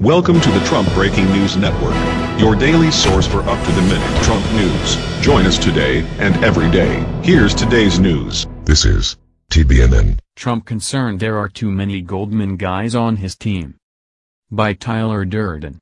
Welcome to the Trump Breaking News Network, your daily source for up-to-the-minute Trump news. Join us today and every day. Here's today's news. This is TBNN. Trump concerned there are too many Goldman guys on his team. By Tyler Durden.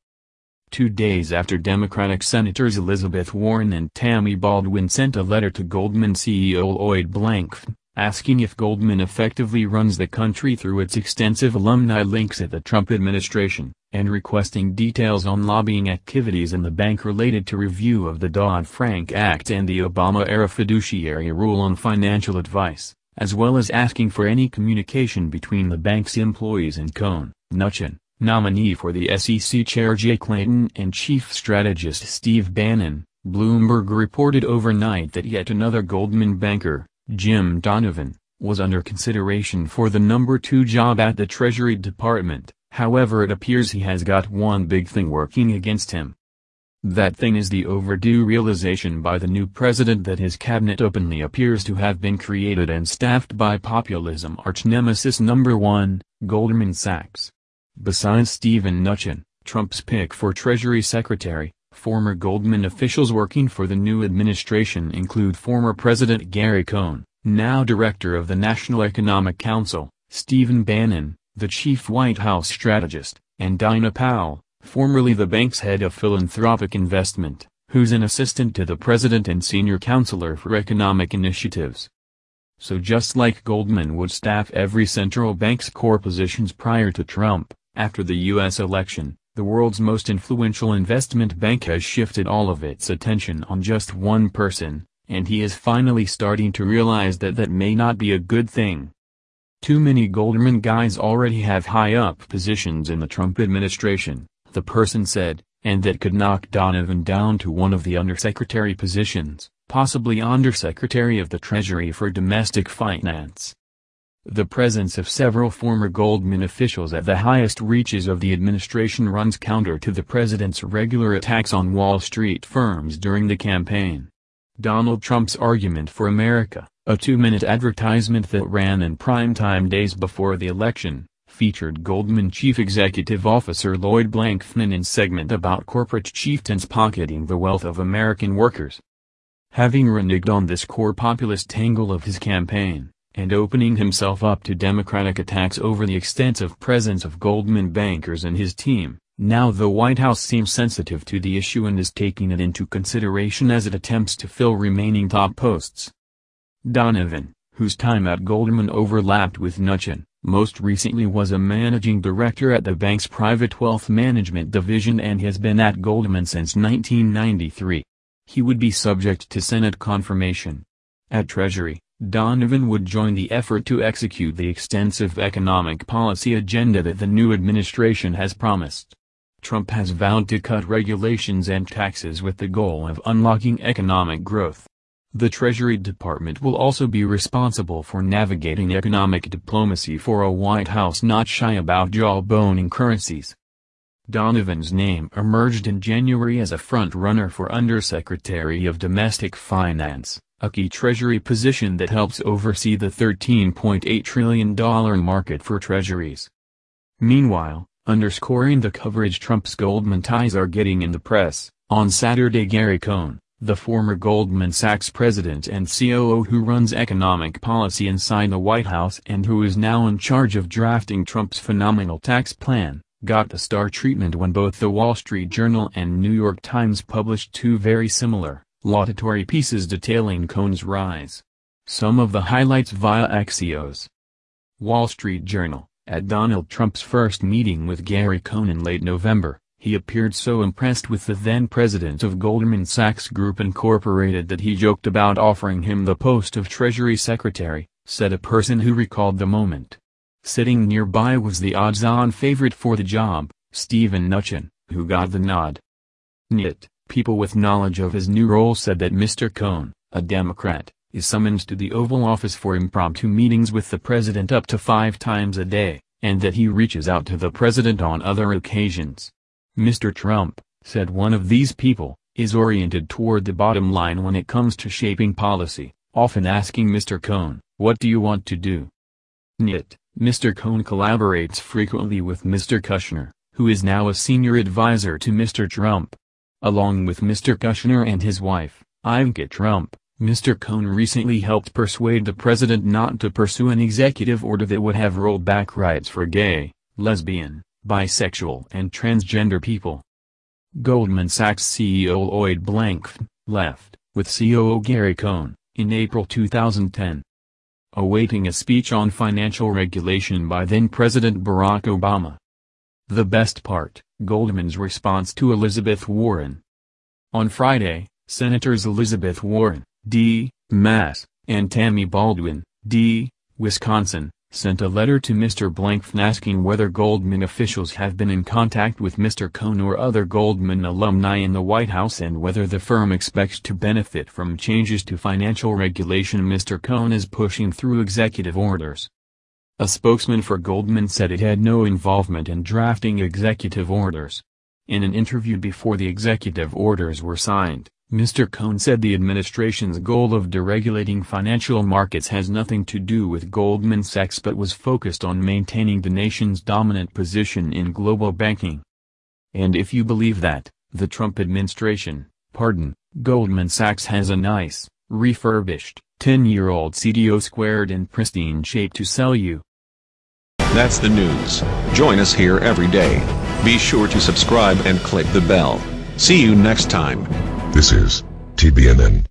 Two days after Democratic Senators Elizabeth Warren and Tammy Baldwin sent a letter to Goldman CEO Lloyd Blankfein, asking if Goldman effectively runs the country through its extensive alumni links at the Trump administration, and requesting details on lobbying activities in the bank related to review of the Dodd-Frank Act and the Obama-era fiduciary rule on financial advice, as well as asking for any communication between the bank's employees and Cohn, Mnuchin, nominee for the SEC Chair Jay Clayton and Chief Strategist Steve Bannon, Bloomberg reported overnight that yet another Goldman banker, Jim Donovan, was under consideration for the number two job at the Treasury Department, however it appears he has got one big thing working against him. That thing is the overdue realization by the new president that his cabinet openly appears to have been created and staffed by populism arch-nemesis number one, Goldman Sachs. Besides Steven Mnuchin, Trump's pick for Treasury Secretary, Former Goldman officials working for the new administration include former President Gary Cohn, now Director of the National Economic Council, Stephen Bannon, the chief White House strategist, and Dina Powell, formerly the bank's head of philanthropic investment, who's an assistant to the president and senior counselor for economic initiatives. So just like Goldman would staff every central bank's core positions prior to Trump, after the U.S. election, the world's most influential investment bank has shifted all of its attention on just one person, and he is finally starting to realize that that may not be a good thing. Too many Goldman guys already have high-up positions in the Trump administration, the person said, and that could knock Donovan down to one of the undersecretary positions, possibly undersecretary of the Treasury for Domestic Finance. The presence of several former Goldman officials at the highest reaches of the administration runs counter to the president's regular attacks on Wall Street firms during the campaign. Donald Trump's Argument for America, a two-minute advertisement that ran in primetime days before the election, featured Goldman Chief Executive Officer Lloyd Blankfein in segment about corporate chieftains pocketing the wealth of American workers. Having reneged on this core populist angle of his campaign, and opening himself up to Democratic attacks over the extensive presence of Goldman bankers and his team. Now the White House seems sensitive to the issue and is taking it into consideration as it attempts to fill remaining top posts. Donovan, whose time at Goldman overlapped with Mnuchin, most recently was a managing director at the bank's private wealth management division and has been at Goldman since 1993. He would be subject to Senate confirmation. At Treasury, Donovan would join the effort to execute the extensive economic policy agenda that the new administration has promised. Trump has vowed to cut regulations and taxes with the goal of unlocking economic growth. The Treasury Department will also be responsible for navigating economic diplomacy for a White House not shy about jawboning currencies. Donovan's name emerged in January as a front-runner for Undersecretary of Domestic Finance a key Treasury position that helps oversee the $13.8 trillion market for treasuries. Meanwhile, underscoring the coverage Trump's Goldman ties are getting in the press, on Saturday Gary Cohn, the former Goldman Sachs president and COO who runs economic policy inside the White House and who is now in charge of drafting Trump's phenomenal tax plan, got the star treatment when both the Wall Street Journal and New York Times published two very similar, laudatory pieces detailing Cohn's rise. Some of the highlights via Axios. Wall Street Journal, at Donald Trump's first meeting with Gary Cohn in late November, he appeared so impressed with the then president of Goldman Sachs Group Incorporated that he joked about offering him the post of Treasury Secretary, said a person who recalled the moment. Sitting nearby was the odds-on favorite for the job, Steven Mnuchin, who got the nod. Nyet. People with knowledge of his new role said that Mr. Cohn, a Democrat, is summoned to the Oval Office for impromptu meetings with the president up to five times a day, and that he reaches out to the president on other occasions. Mr. Trump, said one of these people, is oriented toward the bottom line when it comes to shaping policy, often asking Mr. Cohn, what do you want to do? Nyet, Mr. Cohn collaborates frequently with Mr. Kushner, who is now a senior advisor to Mr. Trump. Along with Mr. Kushner and his wife, Ivanka Trump, Mr. Cohn recently helped persuade the president not to pursue an executive order that would have rolled back rights for gay, lesbian, bisexual and transgender people. Goldman Sachs CEO Lloyd Blankfein, left, with COO Gary Cohn, in April 2010. Awaiting a speech on financial regulation by then-President Barack Obama. The best part, Goldman's response to Elizabeth Warren. On Friday, Senators Elizabeth Warren, D., Mass., and Tammy Baldwin, D., Wisconsin, sent a letter to Mr. Blankfein asking whether Goldman officials have been in contact with Mr. Cohn or other Goldman alumni in the White House and whether the firm expects to benefit from changes to financial regulation Mr. Cohn is pushing through executive orders. A spokesman for Goldman said it had no involvement in drafting executive orders. In an interview before the executive orders were signed, Mr. Cohn said the administration's goal of deregulating financial markets has nothing to do with Goldman Sachs but was focused on maintaining the nation's dominant position in global banking. And if you believe that, the Trump administration, pardon, Goldman Sachs has a nice, refurbished, 10-year-old CDO squared in pristine shape to sell you. That's the news. Join us here every day. Be sure to subscribe and click the bell. See you next time. This is TBNN.